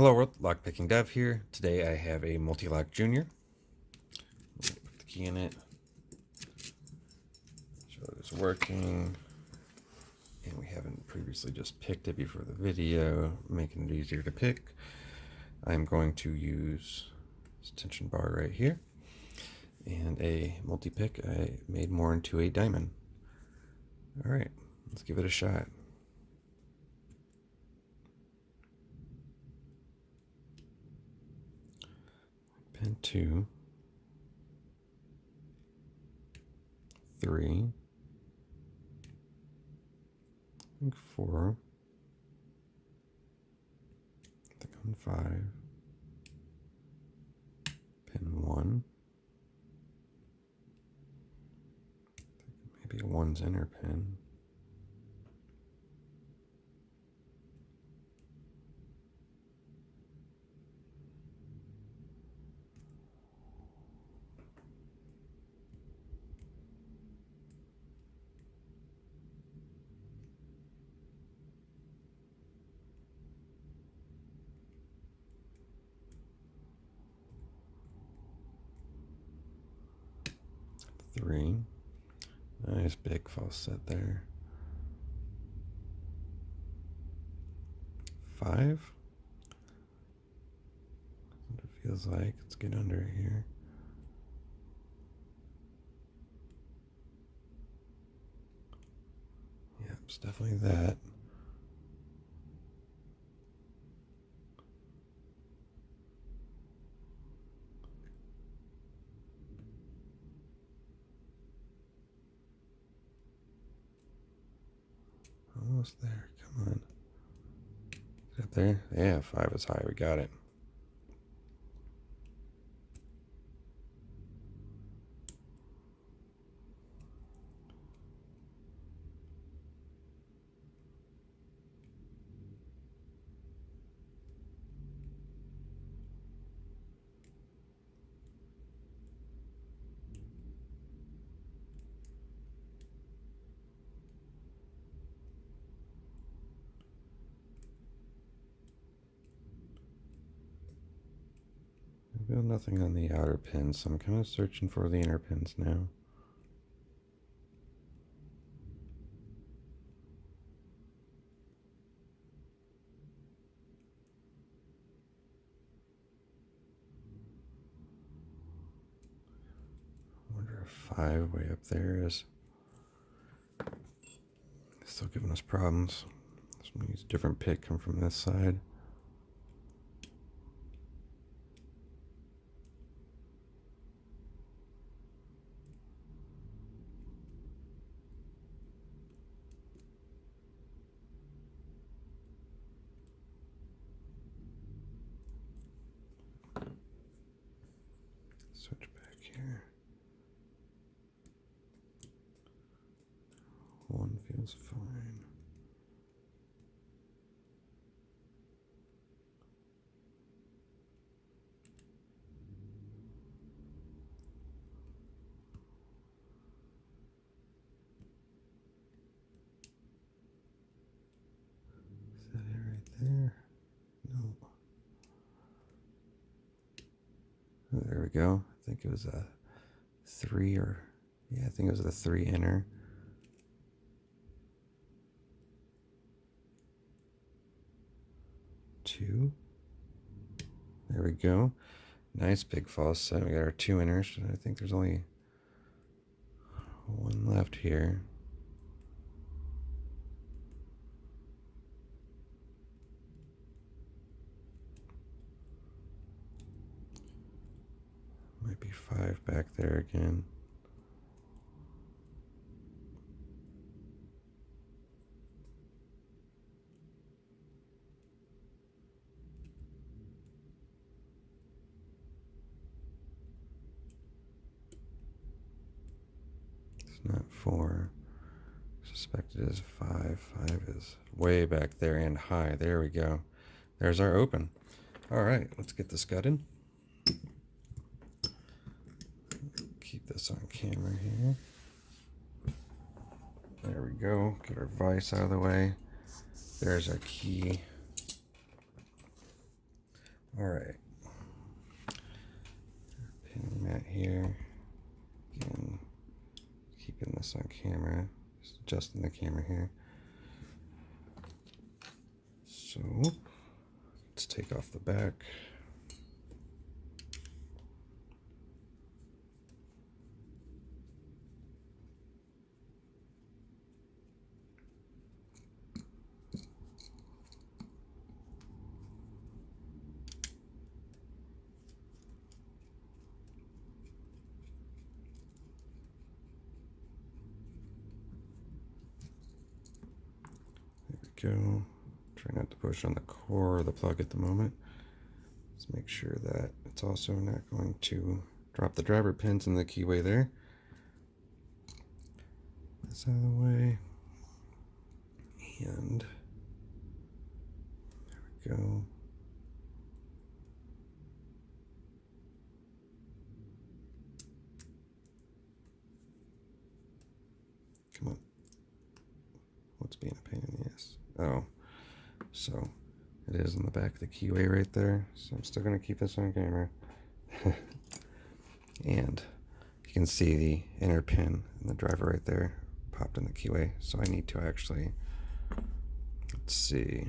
Hello world, Lockpicking Dev here. Today I have a Mul-T-Lock junior. Put the key in it. Show that it's working. And we haven't previously just picked it before the video, making it easier to pick. I'm going to use this tension bar right here and a multi-pick I made more into a diamond. All right, let's give it a shot. Pin two, three, I think four, I think on five, pin one, maybe one's inner pin. Three. Nice big false set there. Five. What it feels like. Let's get under here. Yep, it's definitely that. Almost there. Come on. Is that there? Yeah, five is high. We got it. Nothing on the outer pins, so I'm kind of searching for the inner pins now. I wonder if five way up there is still giving us problems. Some different pick come from this side. Switch back here. Feels fine. Is that it right there? No. Oh, there we go. I think it was a three or, yeah, I think it was a three inner. Two. There we go. Nice big false set. We got our two inners. I think there's only one left here. Might be five back there again. It's not four. Suspect it is five. Five is way back there and high. There we go. There's our open. All right, let's get this gutted. Keep this on camera here. There we go. Get our vise out of the way. There's our key. All right. Pinning that here. Again, keeping this on camera. Just adjusting the camera here. So let's take off the back. Go. Try not to push on the core of the plug at the moment. Let's make sure that it's also not going to drop the driver pins in the keyway there. This out of the way. And there we go. Come on. What's being a pain in the? Oh, so it is in the back of the keyway right there. So I'm still going to keep this on camera. and you can see the inner pin and the driver right there popped in the keyway. So I need to actually, let's see,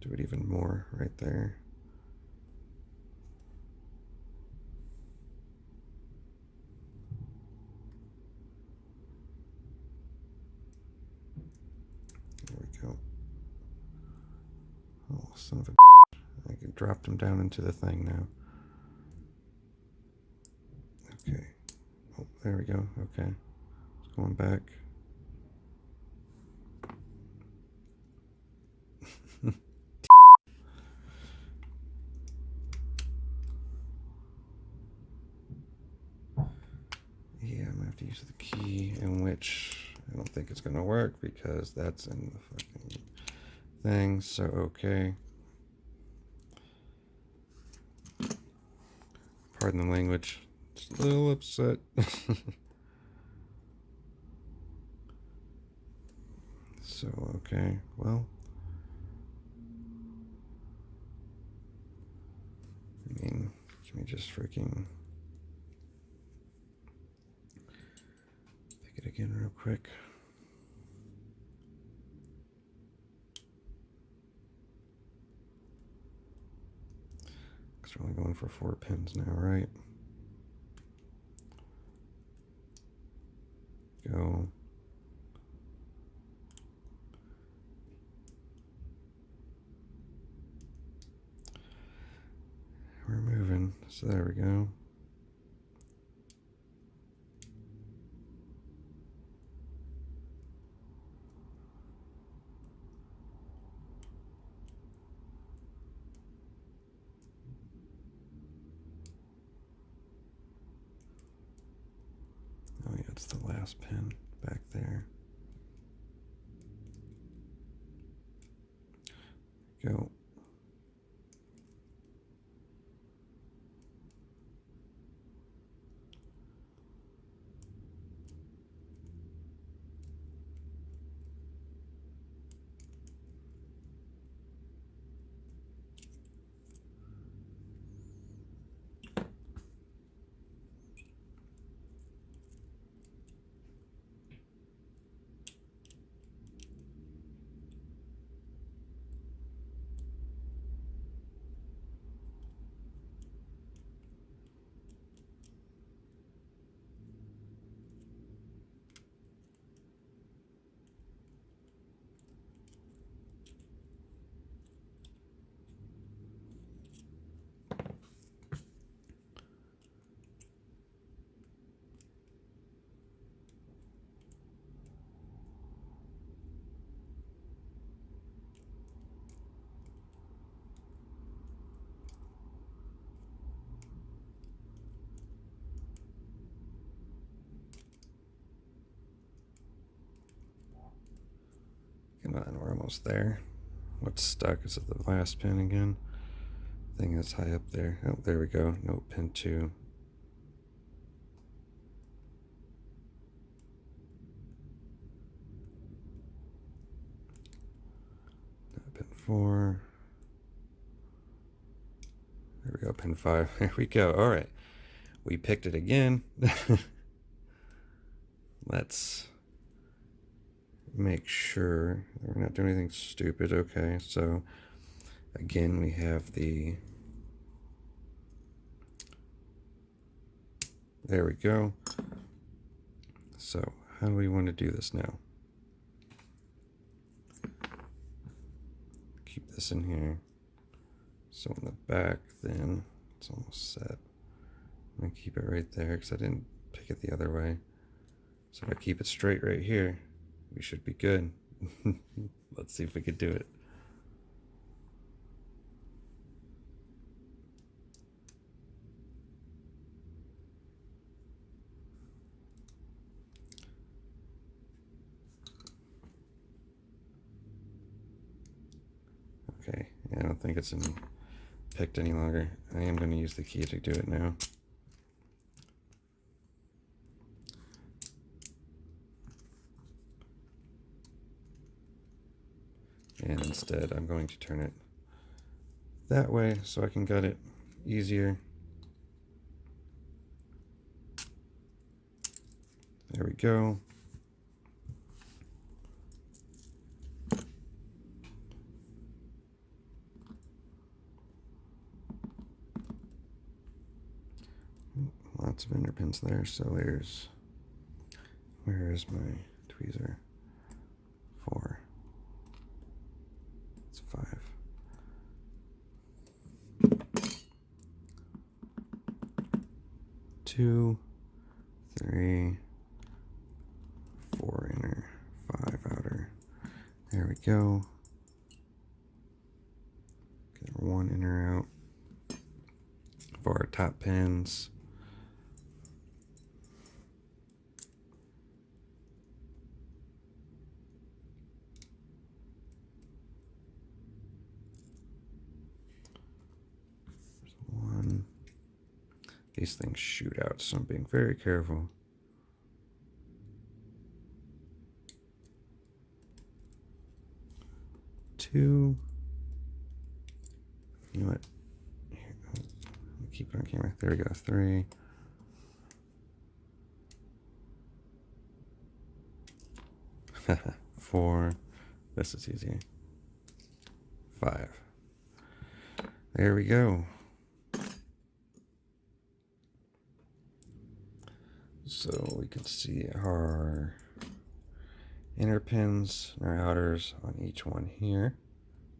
do it even more right there. There we go. Oh, son of a I dropped him down into the thing now. Okay. Oh, there we go. Okay. It's going back. yeah, I'm gonna have to use the key in which I don't think it's gonna work because that's in the fucking thing. So okay. Pardon the language. Just a little upset. so okay, well. I mean, can we just freaking pick it again real quick? Only going for four pins now, right? Go. We're moving, so there we go. It's the last pin back there. Go. Come on, we're almost there. What's stuck? Is it the last pin again? Thing is high up there. Oh, there we go. No, pin two. Pin four. There we go, pin 5. There we go. All right. We picked it again. Let's make sure we're not doing anything stupid. Okay, so again, we have the There we go. So how do we want to do this now? Keep this in here. So in the back, then it's almost set. I'm gonna keep it right there because I didn't pick it the other way. So if I keep it straight right here, we should be good. Let's see if we could do it. Okay, I don't think it's in picked any longer. I am going to use the key to do it now. And instead, I'm going to turn it that way so I can gut it easier. There we go. lots of inner pins there. So there's, where is my tweezer? Four. It's five. Two, three, four inner, five outer. There we go. Get one inner out for our top pins. These things shoot out, so I'm being very careful. Two. You know what? Here, keep it on camera. There we go. Three. Four. This is easy. Five. There we go. So we can see our inner pins and our outers on each one here.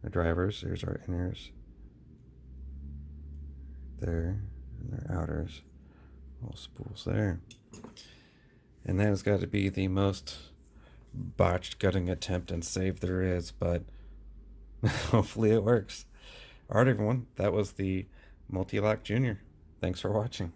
Our drivers, there's our inners there, and our outers, all spools there. And that has got to be the most botched gutting attempt and save there is, but hopefully it works. Alright everyone, that was the Mul-T-Lock Junior. Thanks for watching.